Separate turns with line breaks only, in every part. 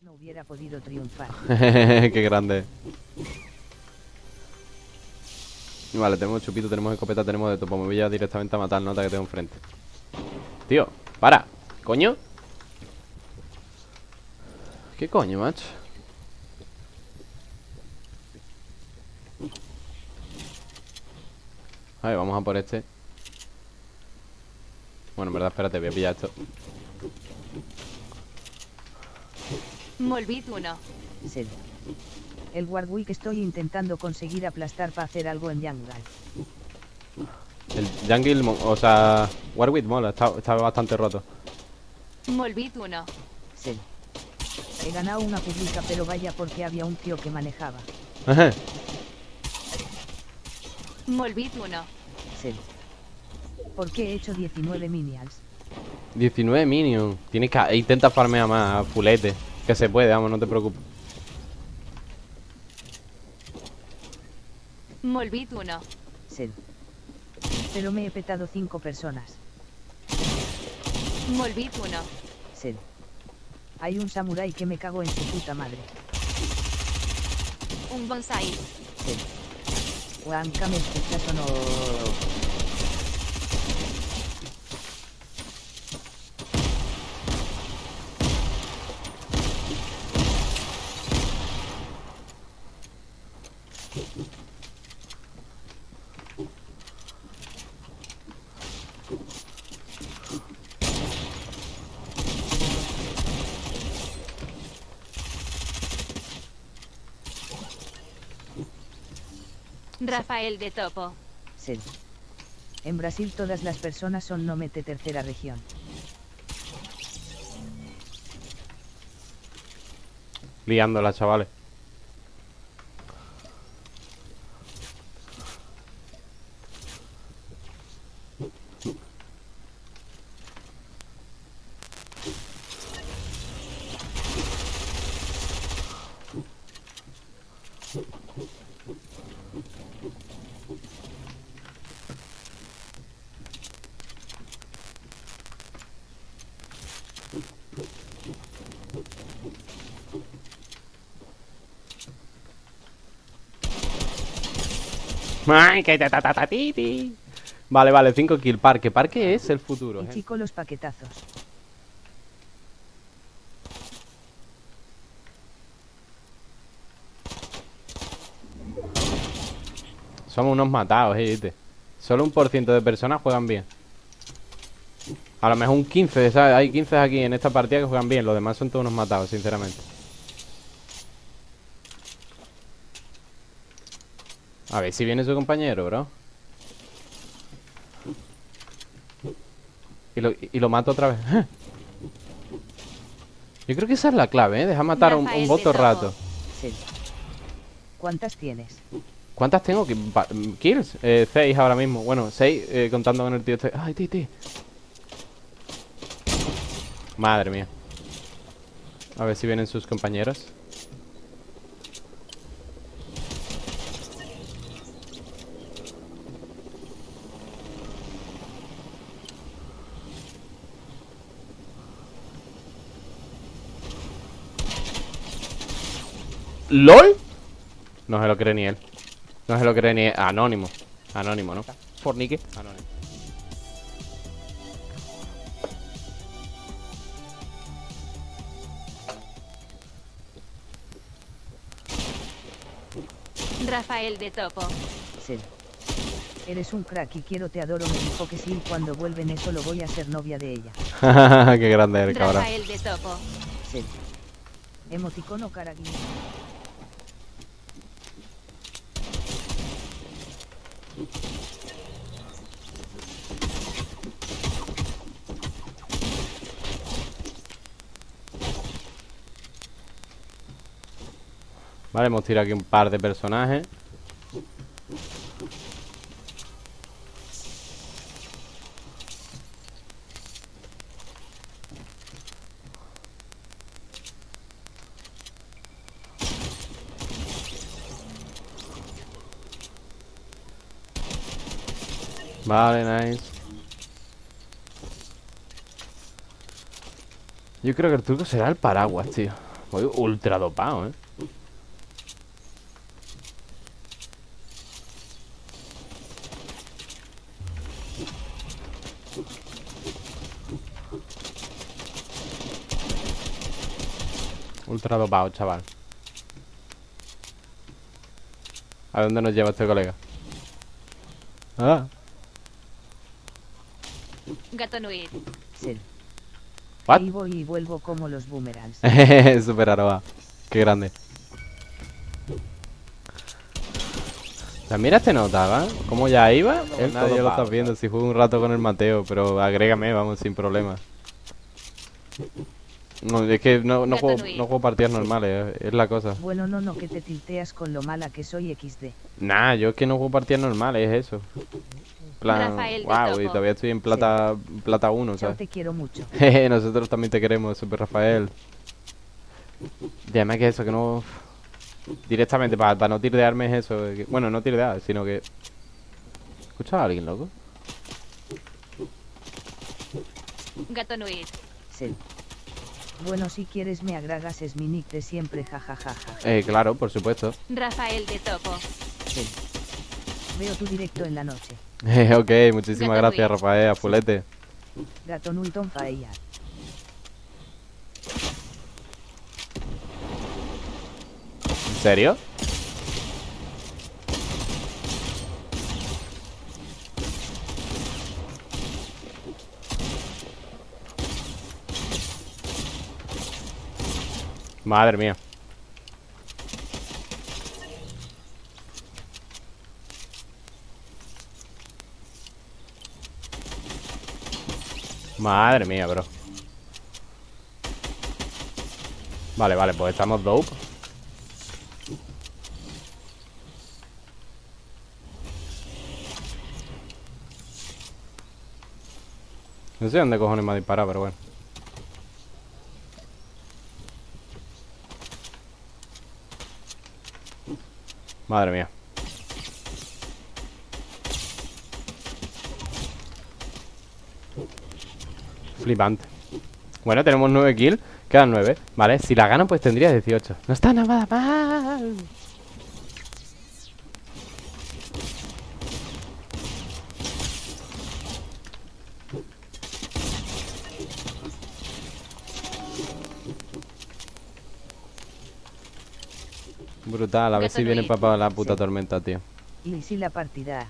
no hubiera podido triunfar.
Qué grande. Vale, tenemos chupito, tenemos escopeta, tenemos de todo. Pues me voy a directamente a matar nota que tengo enfrente. Tío, para. ¿Coño? ¿Qué coño, macho? A ver, vamos a por este Bueno, en verdad, espérate, voy a pillar esto
Molbit 1.
Sed. El Warwick estoy intentando conseguir aplastar para hacer algo en Jungle.
El Jungle, o sea, Warwick mola, está, está bastante roto.
Molbit 1.
Sed. He ganado una pública pero vaya porque había un tío que manejaba.
Ajá.
Molbit 1.
Sed. ¿Por qué he hecho 19 minions?
19 minions. Tienes que. Intenta farmear más, fulete. Que se puede, vamos, no te preocupes.
Molbit 1.
Sed. Pero me he petado 5 personas.
Molbit 1.
Sed. Hay un samurái que me cago en su puta madre.
Un bonsai.
Sed. Juanca, ¿me escuchas o no?
Rafael de Topo.
Sed. En Brasil todas las personas son nomete tercera región.
Liándola, chavales. Vale, vale, 5 kill. Parque. Parque es el futuro.
Y
gente.
chico los paquetazos.
Somos unos matados, eh, ¿viste? Solo un por ciento de personas juegan bien. A lo mejor un 15, ¿sabes? Hay 15 aquí en esta partida que juegan bien. Los demás son todos unos matados, sinceramente. A ver si viene su compañero, bro. Y lo, y lo mato otra vez. Yo creo que esa es la clave, ¿eh? Deja matar un, un
Topo.
rato.
¿Cuántas tienes?
¿Cuántas tengo? pa- ¿Kills? Eh, seis ahora mismo. Bueno, seis eh, contando con el tío este. ¡Ay, tío, tío! Madre mía. A ver si vienen sus compañeros. ¿LOL? No se lo cree ni él. No se lo cree ni él. Anónimo. Anónimo, ¿no? Fornique. Anónimo.
Rafael de Topo.
Sed. Eres un crack y quiero te adoro. Me dijo que sí y cuando vuelven eso lo voy a ser novia de ella.
Qué grande eres, cabrón.
Rafael de Topo.
Sed. Emoticono cara
Vale, hemos tirado aquí un par de personajes. Vale, nice. Yo creo que el truco será el paraguas, tío. Voy ultra dopado, ¿eh? Ultra dopado, chaval. ¿A dónde nos lleva este colega? Ah,
Gato Nuit.
What?
Y voy y vuelvo como los boomerangs.
Super aroa. Qué grande. Sea, mira este nota, ¿va? ¿Cómo ya iba?
Él
Nadie lo
pago,
está viendo. Si juego un rato con el Mateo, pero agrégame, vamos, sin problema. No, es que no, no, juego, no juego partidas normales, eh, es la cosa.
Bueno, no, no, que te tilteas con lo mala que soy XD.
Nah, yo es que no juego partidas normales, es eso. plan,
Rafael
wow, y todavía estoy en plata, plata 1,
Chao,
¿sabes?
te quiero mucho.
Jeje, nosotros también te queremos, Super Rafael. Y además que eso, que no... Directamente, para no tirdearme es eso. que- bueno, no tirdear, sino que... ¿Escuchas a alguien, loco?
Gato Nuit.
Sel. Bueno, si quieres me agregas es mi nick de siempre, jajajaja.
Eh, claro, por supuesto.
Rafael de Topo.
Sel. Veo tu directo en la noche.
Eh, ok, muchísimas
Gato
gracias,
Luis.
Rafael, a fulete.
Gato Nulton.
¿En serio? Madre mía. Madre mía, bro. Vale, vale, pues estamos dope. No sé dónde cojones me ha disparado, pero bueno. Madre mía. Flipante. Bueno, tenemos 9 kills. Quedan 9. Vale, si la gano, pues tendría 18. No está nada mal. Brutal, a ver si viene papá la puta
Sí.
tormenta, tío.
Y si la partida.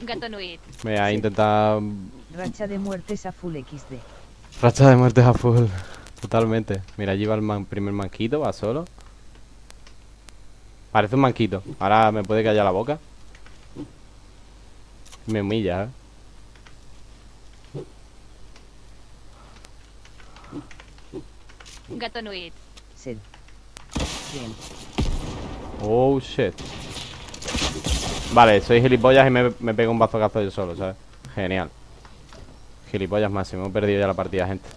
Gato Nuit.
Me voy a intentar
Racha de muertes a full XD.
Racha de muertes a full. Totalmente. Mira, allí va el man- primer manquito, va solo. Parece un manquito. Ahora me puede callar la boca. Me humilla, ¿eh?
Gato Nuit.
Sel. Bien.
Oh, shit. Vale, soy gilipollas y me, me pego un bazocazo yo solo, ¿sabes? Genial. Gilipollas máximo. He perdido ya la partida, gente.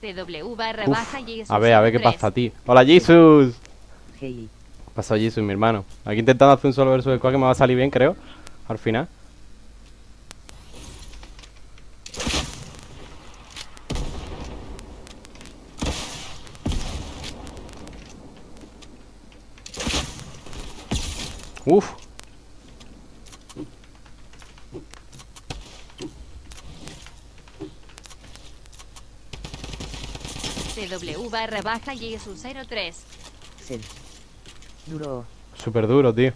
TW barra
Uf,
baja Jesus
a ver, a ver qué
03.
pasa a ti. ¡Hola, Jesus!
Hey.
¿Qué pasó, Jesus, mi hermano? Aquí intentando hacer un solo versus squad que me va a salir bien, creo. Al final. Uf.
TW barra baja Jesús 03.
Cel. Duro.
Súper duro, tío.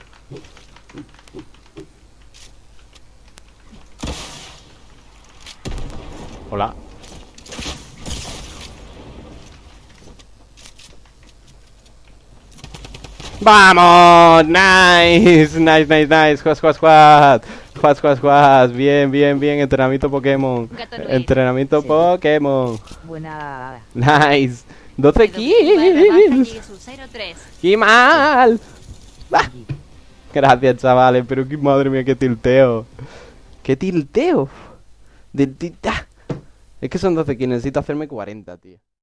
Hola. ¡Vamos! ¡Nice! Nice, nice, nice. Squad, squad, squad. Squad, squad. Bien, bien, bien. Entrenamiento Pokémon. Entrenamiento
Sí.
Pokémon.
Buena.
Nice. 12
TW barra baja
kills.
Jesús 03.
¡Qué mal! Ah, Gracias, chavales, pero qué madre mía, qué tilteo. ¡Qué tilteo! Ah. Es que son 12 kills, necesito hacerme 40, tío.